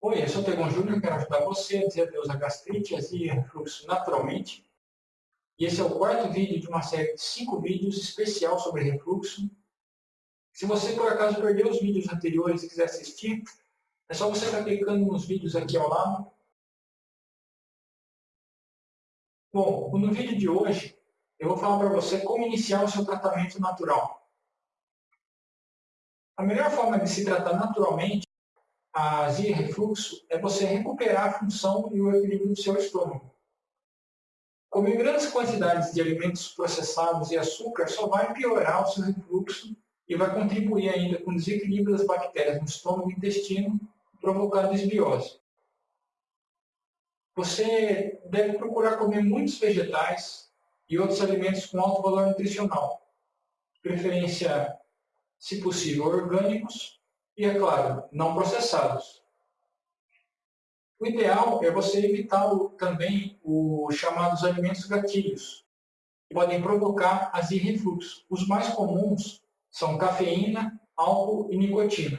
Oi, eu sou o Tegon Júnior, quero ajudar você a dizer adeus à gastrite, azia e refluxo naturalmente. E esse é o quarto vídeo de uma série de cinco vídeos especial sobre refluxo. Se você por acaso perdeu os vídeos anteriores e quiser assistir, é só você estar clicando nos vídeos aqui ao lado. Bom, no vídeo de hoje, eu vou falar para você como iniciar o seu tratamento natural. A melhor forma de se tratar naturalmente azia refluxo é você recuperar a função e o equilíbrio do seu estômago. Comer grandes quantidades de alimentos processados e açúcar só vai piorar o seu refluxo e vai contribuir ainda com o desequilíbrio das bactérias no estômago e intestino, provocando desbiose. Você deve procurar comer muitos vegetais e outros alimentos com alto valor nutricional, de preferência, se possível, orgânicos e, é claro, não processados. O ideal é você evitar também os chamados alimentos gatilhos, que podem provocar azia e refluxo. Os mais comuns são cafeína, álcool e nicotina.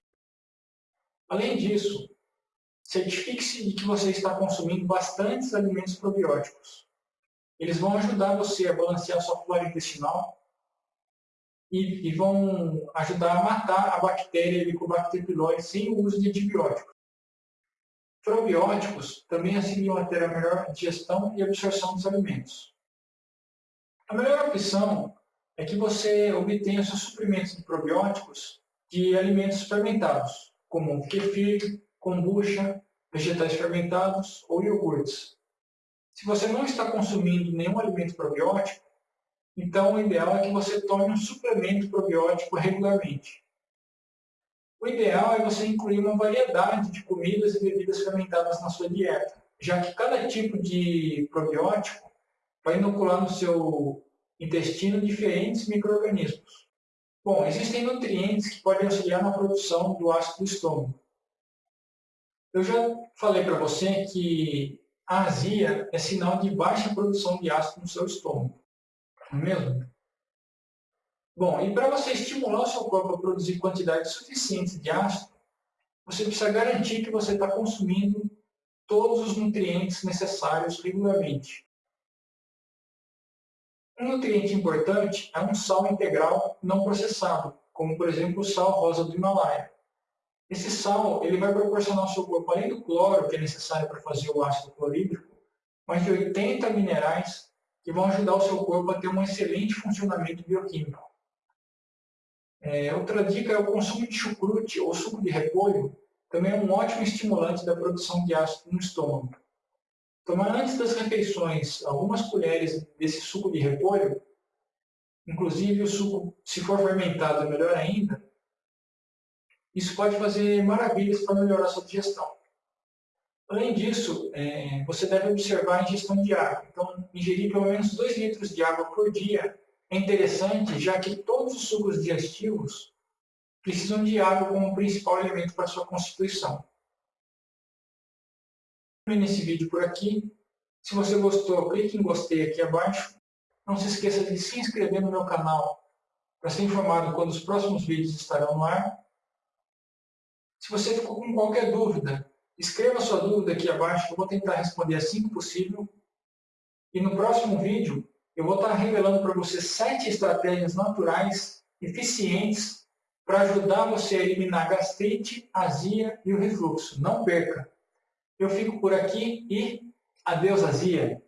Além disso, certifique-se de que você está consumindo bastantes alimentos probióticos. Eles vão ajudar você a balancear sua flora intestinal e, e, vão ajudar a matar a bactéria Helicobacter pylori sem o uso de antibióticos. Probióticos também auxiliam a ter a melhor digestão e absorção dos alimentos. A melhor opção é que você obtenha seus suprimentos de probióticos de alimentos fermentados, como kefir, kombucha, vegetais fermentados ou iogurtes. Se você não está consumindo nenhum alimento probiótico, então, o ideal é que você tome um suplemento probiótico regularmente. O ideal é você incluir uma variedade de comidas e bebidas fermentadas na sua dieta, já que cada tipo de probiótico vai inocular no seu intestino diferentes micro-organismos. Bom, existem nutrientes que podem auxiliar na produção do ácido do estômago. Eu já falei para você que a azia é sinal de baixa produção de ácido no seu estômago mesmo? Bom, e para você estimular o seu corpo a produzir quantidades suficientes de ácido, você precisa garantir que você está consumindo todos os nutrientes necessários regularmente. Um nutriente importante é um sal integral não processado, como por exemplo o sal rosa do Himalaia. Esse sal ele vai proporcionar ao seu corpo, além do cloro que é necessário para fazer o ácido clorídrico, mais de 80 minerais que vão ajudar o seu corpo a ter um excelente funcionamento bioquímico. É, outra dica é o consumo de chucrute ou suco de repolho, também é um ótimo estimulante da produção de ácido no estômago. Tomar antes das refeições algumas colheres desse suco de repolho, inclusive o suco, se for fermentado, é melhor ainda, isso pode fazer maravilhas para melhorar a sua digestão. Além disso, é, você deve observar a ingestão de água. Então, ingerir pelo menos 2 litros de água por dia é interessante, já que todos os sucos digestivos precisam de água como principal elemento para sua constituição. Nesse vídeo por aqui. Se você gostou, clique em gostei aqui abaixo. Não se esqueça de se inscrever no meu canal para ser informado quando os próximos vídeos estarão no ar. Se você ficou com qualquer dúvida, Escreva sua dúvida aqui abaixo, eu vou tentar responder assim que possível. E no próximo vídeo, eu vou estar revelando para você sete estratégias naturais, eficientes, para ajudar você a eliminar gastrite, azia e o refluxo. Não perca! Eu fico por aqui e adeus azia!